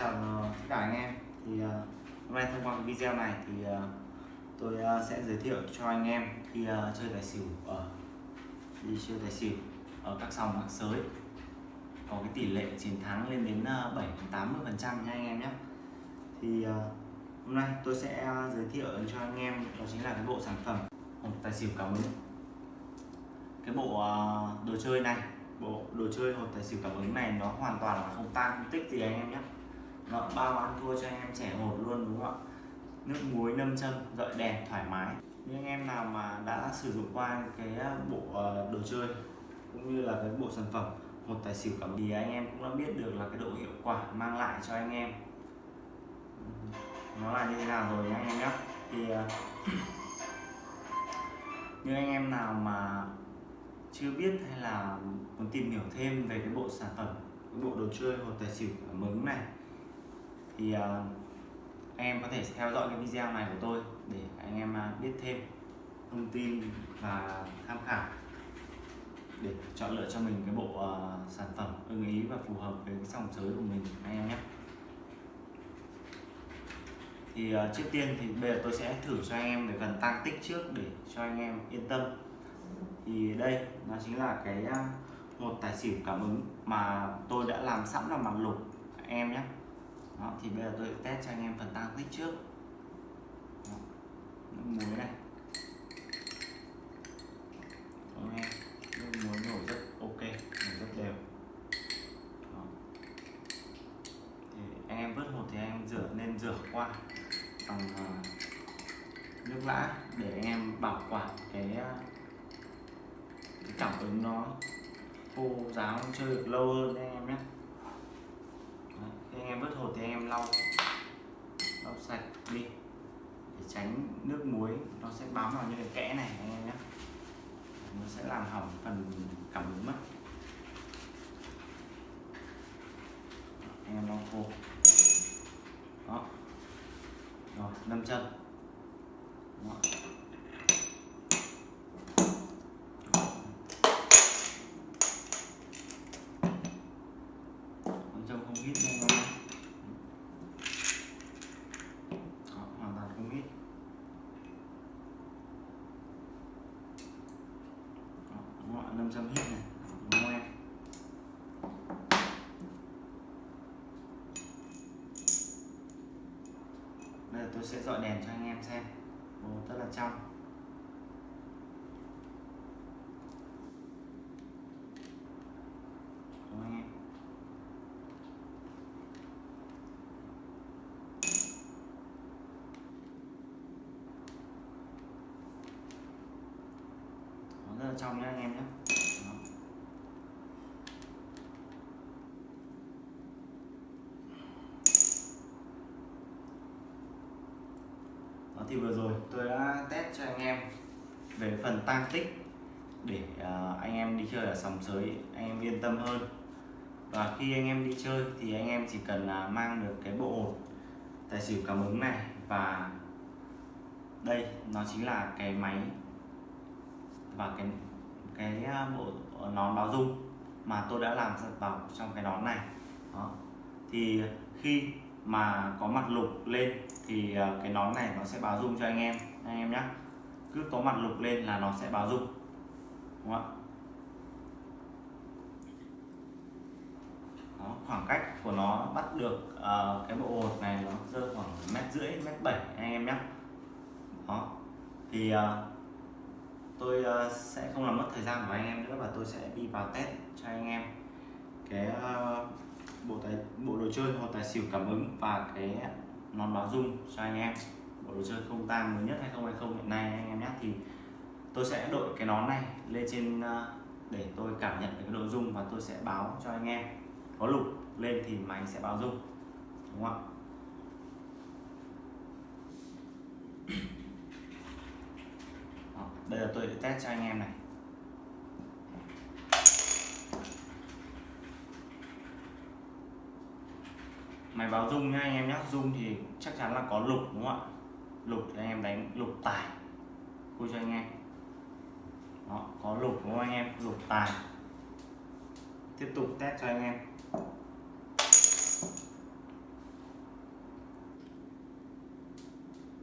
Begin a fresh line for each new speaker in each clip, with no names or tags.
chào ờ, tất cả anh em. Thì uh, hôm nay thông qua cái video này thì uh, tôi uh, sẽ giới thiệu cho anh em khi uh, chơi tài xỉu ở đi chơi tài xỉu ở các sòng bạc sới. Có cái tỷ lệ chiến thắng lên đến bảy 7 80 phần trăm nha anh em nhé. Thì uh, hôm nay tôi sẽ uh, giới thiệu cho anh em đó chính là cái bộ sản phẩm hộp tài xỉu cảm ứng cái bộ uh, đồ chơi này bộ đồ chơi hộp tài xỉu cảm ứng này nó hoàn toàn là không tan không tích gì anh em nhé nó bao ăn thua cho anh em trẻ hột luôn, đúng không ạ? Nước muối, nâm châm gợi đèn, thoải mái. Những anh em nào mà đã sử dụng qua cái ờ, bộ ờ, đồ chơi cũng như là cái bộ sản phẩm một tài xỉu cảm thì anh em cũng đã biết được là cái độ hiệu quả mang lại cho anh em. Nó là như thế nào rồi nhé anh em nhé thì ờ, như anh em nào mà chưa biết hay là muốn tìm hiểu thêm về cái bộ sản phẩm, cái bộ đồ chơi, hột tài xỉu cảm ứng này thì uh, anh em có thể theo dõi cái video này của tôi để anh em uh, biết thêm thông tin và tham khảo để chọn lựa cho mình cái bộ uh, sản phẩm ưng ý và phù hợp với cái dòng giới của mình anh em nhé. Thì uh, trước tiên thì bây giờ tôi sẽ thử cho anh em về phần tăng tích trước để cho anh em yên tâm. Thì đây nó chính là cái một tài xỉu cảm ứng mà tôi đã làm sẵn là mặt lục anh em nhé đó, thì bây giờ tôi test cho anh em phần tăng tích trước. Đó, nước muối này. Đó, nghe? Nước muối nổ rất ok nổ rất đều. Đó. thì anh em vớt hột thì anh em rửa nên rửa qua. Bằng uh, ờ, nước lã để anh em bảo quản cái uh, cái cảm ứng nó khô ráo chơi được lâu hơn anh em nhé khi anh em vớt hột thì anh em lau lau sạch đi. Để tránh nước muối, nó sẽ bám vào những cái kẽ này, anh em nhé. Nó sẽ làm hỏng phần cảm ứng mất. Anh em lau khô. Đó. Rồi, nâm chân. Đó không hít nha các Đó, hoàn toàn không hít Đó, đúng không ạ 500 hít này đúng bây giờ tôi sẽ dọi đèn cho anh em xem. Ồ, rất là trong. Đúng không anh em rất là trong nhé anh em nhé Đó. Đó thì vừa rồi tôi đã test cho anh em về phần tăng tích để à, anh em đi chơi ở sòng sới, anh em yên tâm hơn và khi anh em đi chơi thì anh em chỉ cần mang được cái bộ ổn tài xỉu cảm ứng này và đây, nó chính là cái máy và cái cái à, bộ nón báo dung mà tôi đã làm vào trong cái nón này đó. thì khi mà có mặt lục lên thì ờ, cái nón này nó sẽ báo dung cho anh em anh em nhé cứ có mặt lục lên là nó sẽ báo dung. Đúng không ạ? Đó, khoảng cách của nó bắt được uh, cái bộ hột này nó rơi khoảng mét rưỡi mét bảy anh em nhé đó. Thì uh, tôi uh, sẽ không làm mất thời gian của anh em nữa và tôi sẽ đi vào test cho anh em. Cái uh, bộ tài, bộ đồ chơi hoặc tài xỉu cảm ứng và cái nón báo dung cho anh em. Bộ đồ chơi không tang mới nhất hay không hay không, hiện nay anh em nhé. Thì tôi sẽ đội cái nón này lên trên ờ, để tôi cảm nhận được cái độ dung và tôi sẽ báo cho anh em. Có lục lên thì máy sẽ báo dung, đúng không ạ? Đây là tôi sẽ test cho anh em này. máy báo dung nhá anh em nhá. Dung thì chắc chắn là có lục đúng không ạ? Lục thì anh em đánh lục tài. Cô cho anh em. Đó, có lục đúng không anh em? Lục tài. Tiếp tục test cho anh em.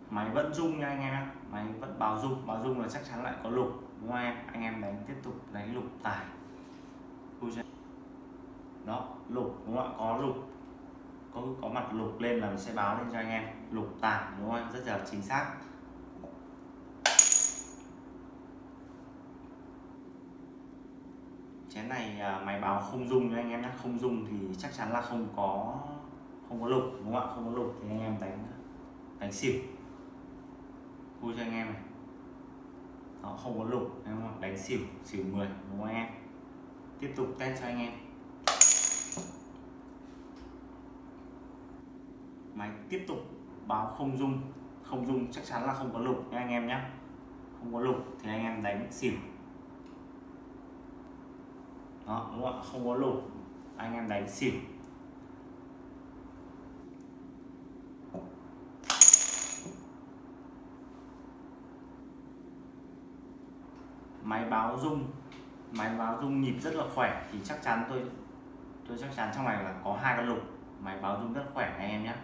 Máy vẫn dung nha anh em nhé máy vẫn báo dung báo dung là chắc chắn lại có lục đúng không anh em? Anh em đánh tiếp tục đánh lục tài. Đó lục đúng không ạ? Có lục có có mặt lục lên là mình sẽ báo lên cho anh em. Lục tải, đúng không rất là chính xác. Chén này à, máy báo không dung cho anh em nhé. Không dung thì chắc chắn là không có không có lục, đúng không ạ? Không có lục thì anh em đánh đánh xỉu. Vui cho anh em này. Nó không có lục anh em đánh xỉu xỉu 10 đúng không anh em? Tiếp tục test cho anh em. Máy tiếp tục báo không dung không dung chắc chắn là không có lục nha anh em nhé không có lục thì anh em đánh xỉu. Đó, đúng không không có lục, anh em đánh xỉu. Máy báo rung, máy báo rung nhịp rất là khỏe thì chắc chắn tôi tôi chắc chắn trong này là có hai con lục. Máy báo rung rất khỏe anh em nhé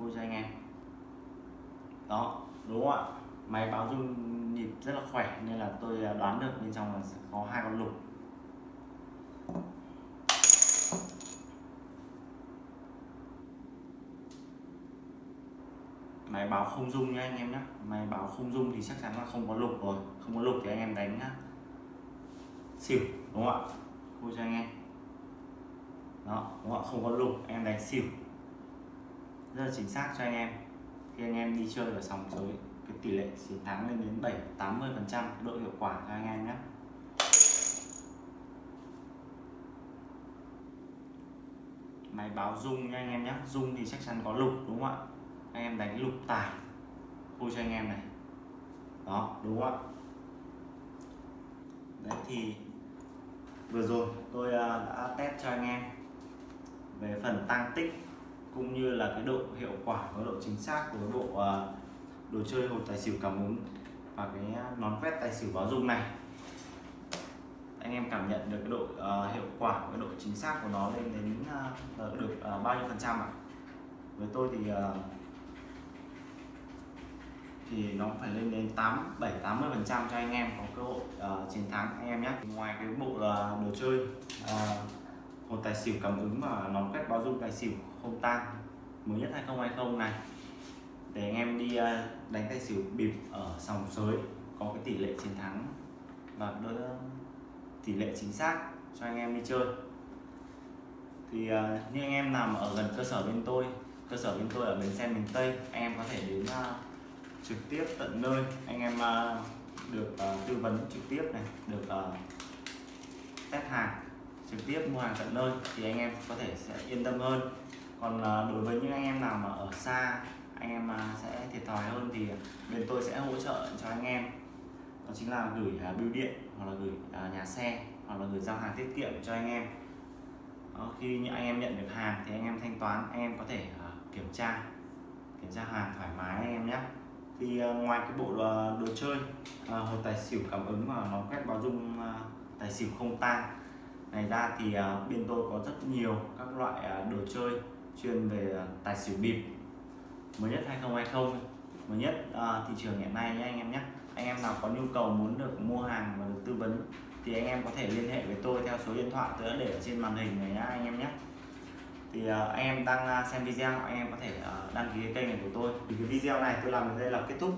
vui cho anh em. Đó, đúng không ạ? Máy báo rung nhịp rất là khỏe nên là tôi à, đoán được bên trong là sẽ có hai con lục. Máy báo không dung nhé anh em nhé máy báo không dung thì chắc chắn là không có lục rồi. Không có lục thì anh em đánh nhá. Xỉu, đúng không ạ? Vui cho anh em. Đó, đúng không ạ? Không có lục anh em đánh xỉu rất là chính xác cho anh em. Khi anh em đi chơi ở sòng sới cái tỷ lệ chiến thắng lên đến 7 80 phần trăm độ hiệu quả cho anh em nhé. Máy báo rung nha anh em nhé. Rung thì chắc chắn có lục, đúng không ạ? Anh em đánh lục tài. Vui cho anh em này. Đó, đúng không ạ? Đấy thì vừa rồi tôi à, đã test cho anh em về phần tăng tích cũng như là cái độ hiệu quả và độ chính xác của bộ à, đồ chơi hột tài xỉu cảm ứng và cái nón quét tài xỉu báo dung này anh em cảm nhận được cái độ uh, hiệu quả cái độ chính xác của nó lên đến uh, được uh, bao nhiêu phần trăm ạ à? với tôi thì uh, thì nó phải lên đến 8 7 80 phần trăm cho anh em có cơ hội uh, chiến thắng anh em nhé ngoài cái bộ uh, đồ chơi uh, một tài xỉu cảm ứng và nón quét báo dung tài xỉu không tan mới nhất 2020 này. Để anh em đi ờ, đánh tay xỉu bịp ở sòng sới, có cái tỷ lệ chiến thắng và đỡ ờ, tỷ lệ chính xác cho anh em đi chơi. Thì ờ, như anh em nằm ở gần cơ sở bên tôi, cơ sở bên tôi ở bến xe miền Tây, anh em có thể đến trực tiếp tận nơi. Anh em được tư vấn trực tiếp này, được test hàng, trực tiếp mua hàng tận nơi thì anh em có thể sẽ yên tâm hơn còn ờ, đối với những anh em nào mà ở xa anh em ờ, sẽ thiệt thòi hơn thì ờ, bên tôi sẽ hỗ trợ cho anh em. Đó chính là gửi bưu điện hoặc là gửi nhà xe hoặc là gửi giao hàng tiết kiệm cho anh em. Đó, khi những anh em nhận được hàng thì anh em thanh toán anh em có thể kiểm tra kiểm tra hàng thoải mái anh em nhé. Thì ngoài cái bộ đồ, đồ chơi hộp hột tài xỉu cảm ứng và nó quét báo dung tài xỉu không tan này ra thì bên tôi có rất nhiều các loại đồ chơi chuyên về à, tài xỉu bịp. Mới nhất 2020 mới nhất à, thị trường hiện nay nhé anh em nhé. Anh em nào có nhu cầu muốn được mua hàng và được tư vấn thì anh em có thể liên hệ với tôi theo số điện thoại tôi đã để trên màn hình này nhá anh em nhé. Thì uh, anh em đang à, xem video anh em có thể uh, đăng ký cái kênh này của tôi. Thì cái video này tôi làm đến đây là kết thúc.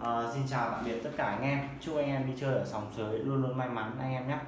Uh, xin chào tạm biệt tất cả anh em. Chúc anh em đi chơi ở sòng sới luôn luôn may mắn anh em nhé.